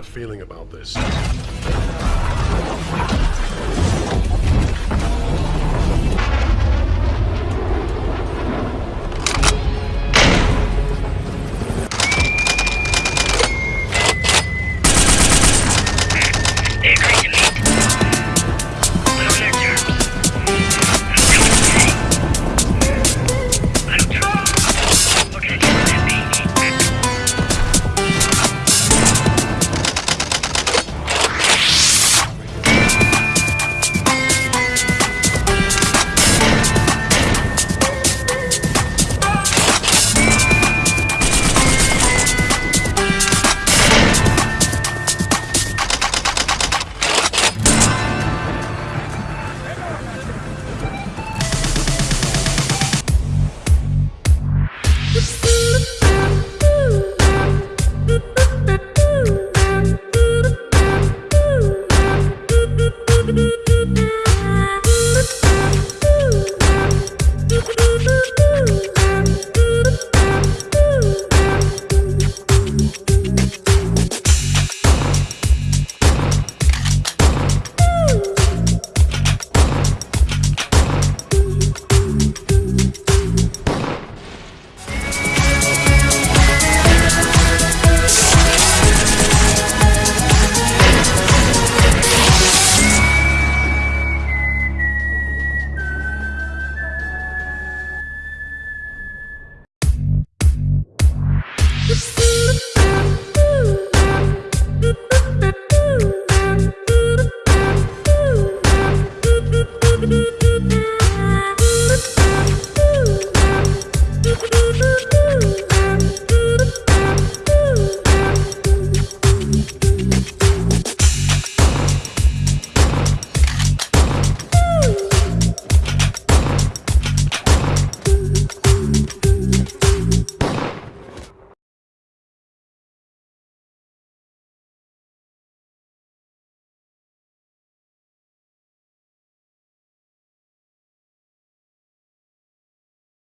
bad feeling about this. Mm-hmm.